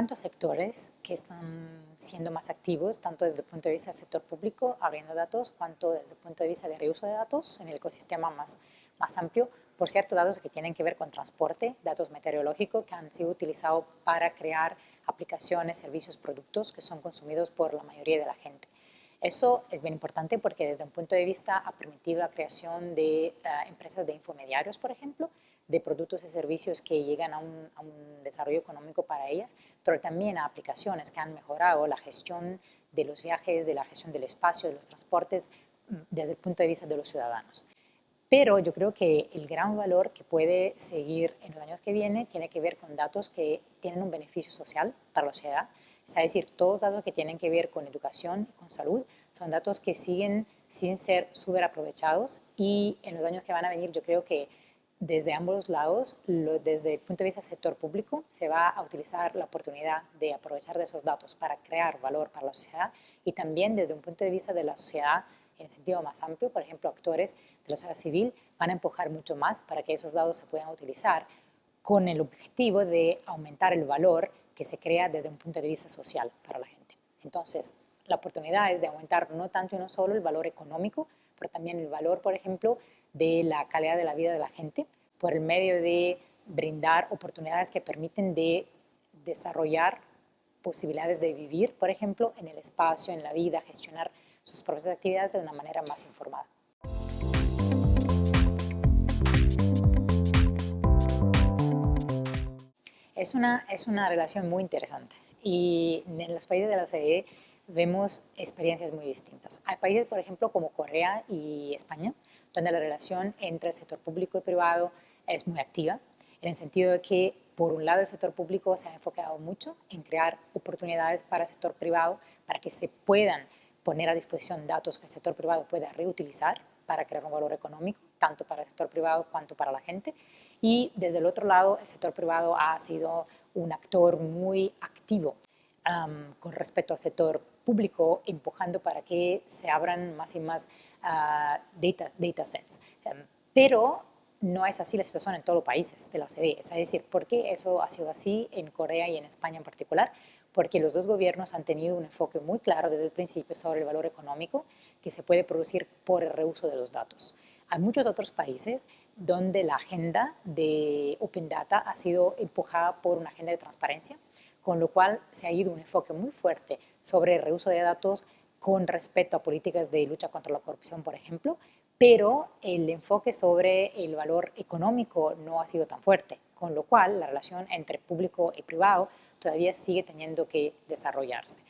cuanto a sectores que están siendo más activos, tanto desde el punto de vista del sector público, abriendo datos, cuanto desde el punto de vista de reuso de datos en el ecosistema más, más amplio, por cierto, datos que tienen que ver con transporte, datos meteorológicos que han sido utilizados para crear aplicaciones, servicios, productos que son consumidos por la mayoría de la gente. Eso es bien importante porque desde un punto de vista ha permitido la creación de eh, empresas de infomediarios, por ejemplo, de productos y servicios que llegan a un, desarrollo económico para ellas, pero también a aplicaciones que han mejorado la gestión de los viajes, de la gestión del espacio, de los transportes, mm, desde el punto de vista de los ciudadanos. Pero yo creo que el gran valor que puede seguir en los años que vienen tiene que ver con datos que tienen un beneficio social para la sociedad, es decir, todos los datos que tienen que ver con educación con salud son datos que siguen sin ser súper aprovechados y en los años que van a venir yo creo que desde ambos lados, desde el punto de vista del sector público, se va a utilizar la oportunidad de aprovechar de esos datos para crear valor para la sociedad y también desde un punto de vista de la sociedad en sentido más amplio, por ejemplo, actores de la sociedad civil van a empujar mucho más para que esos datos se puedan utilizar con el objetivo de aumentar el valor que se crea desde un punto de vista social para la gente. Entonces, la oportunidad es de aumentar no tanto y no solo el valor económico, pero también el valor, por ejemplo, de la calidad de la vida de la gente por el medio de brindar oportunidades que permiten de desarrollar posibilidades de vivir, por ejemplo, en el espacio, en la vida, gestionar sus propias actividades de una manera más informada. Es una, es una relación muy interesante y en los países de la OCDE vemos experiencias muy distintas. Hay países, por ejemplo, como Corea y España, donde la relación entre el sector público y privado es muy activa, en el sentido de que, por un lado, el sector público se ha enfocado mucho en crear oportunidades para el sector privado para que se puedan poner a disposición datos que el sector privado pueda reutilizar para crear un valor económico, tanto para el sector privado cuanto para la gente. Y desde el otro lado, el sector privado ha sido un actor muy activo um, con respecto al sector público, empujando para que se abran más y más uh, data, data sets. Um, pero no es así la situación en todos los países de la OCDE. Es decir, ¿por qué eso ha sido así en Corea y en España en particular? Porque los dos gobiernos han tenido un enfoque muy claro desde el principio sobre el valor económico que se puede producir por el reuso de los datos. Hay muchos otros países donde la agenda de Open Data ha sido empujada por una agenda de transparencia, con lo cual se ha ido un enfoque muy fuerte sobre el reuso de datos con respecto a políticas de lucha contra la corrupción, por ejemplo, pero el enfoque sobre el valor económico no ha sido tan fuerte, con lo cual la relación entre público y privado todavía sigue teniendo que desarrollarse.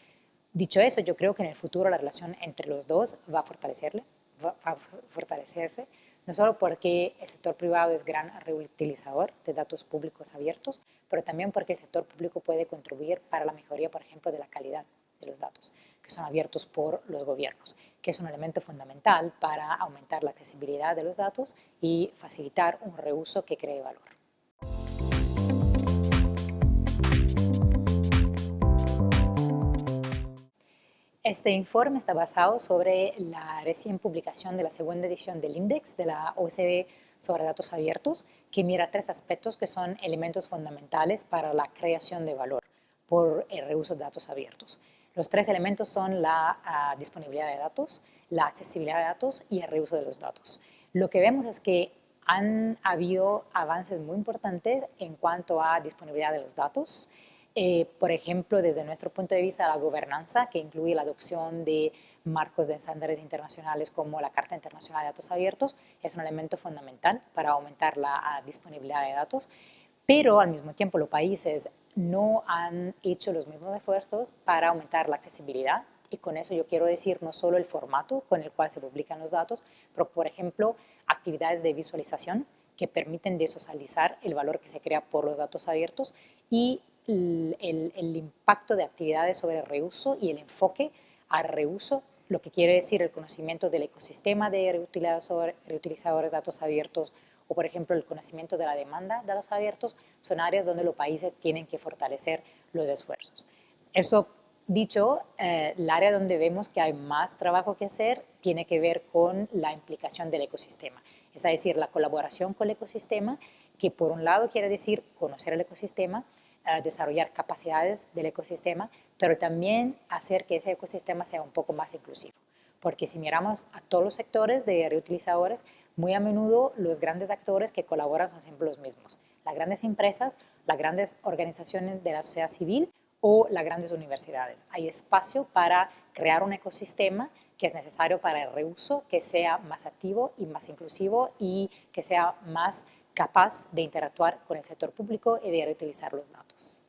Dicho eso, yo creo que en el futuro la relación entre los dos va a, fortalecerle, va a fortalecerse, no solo porque el sector privado es gran reutilizador de datos públicos abiertos, pero también porque el sector público puede contribuir para la mejoría, por ejemplo, de la calidad de los datos, que son abiertos por los gobiernos, que es un elemento fundamental para aumentar la accesibilidad de los datos y facilitar un reuso que cree valor. Este informe está basado sobre la recién publicación de la segunda edición del Index de la OECD sobre datos abiertos, que mira tres aspectos que son elementos fundamentales para la creación de valor por el reuso de datos abiertos. Los tres elementos son la uh, disponibilidad de datos, la accesibilidad de datos y el reuso de los datos. Lo que vemos es que han habido avances muy importantes en cuanto a disponibilidad de los datos. Eh, por ejemplo, desde nuestro punto de vista, la gobernanza, que incluye la adopción de marcos de estándares internacionales como la Carta Internacional de Datos Abiertos, es un elemento fundamental para aumentar la disponibilidad de datos, pero al mismo tiempo los países no han hecho los mismos esfuerzos para aumentar la accesibilidad y con eso yo quiero decir no solo el formato con el cual se publican los datos, pero por ejemplo actividades de visualización que permiten de socializar el valor que se crea por los datos abiertos y el, el, impacto de actividades sobre el reuso y el enfoque al reuso, lo que quiere decir el conocimiento del ecosistema de reutilizadores de datos abiertos, o por ejemplo el conocimiento de la demanda de datos abiertos, son áreas donde los países tienen que fortalecer los esfuerzos. Eso dicho, eh, el área donde vemos que hay más trabajo que hacer tiene que ver con la implicación del ecosistema, es decir, la colaboración con el ecosistema, que por un lado quiere decir conocer el ecosistema, desarrollar capacidades del ecosistema, pero también hacer que ese ecosistema sea un poco más inclusivo. Porque si miramos a todos los sectores de reutilizadores, muy a menudo los grandes actores que colaboran son siempre los mismos. Las grandes empresas, las grandes organizaciones de la sociedad civil o las grandes universidades. Hay espacio para crear un ecosistema que es necesario para el reuso, que sea más activo y más inclusivo y que sea más capaz de interactuar con el sector público y de reutilizar los datos.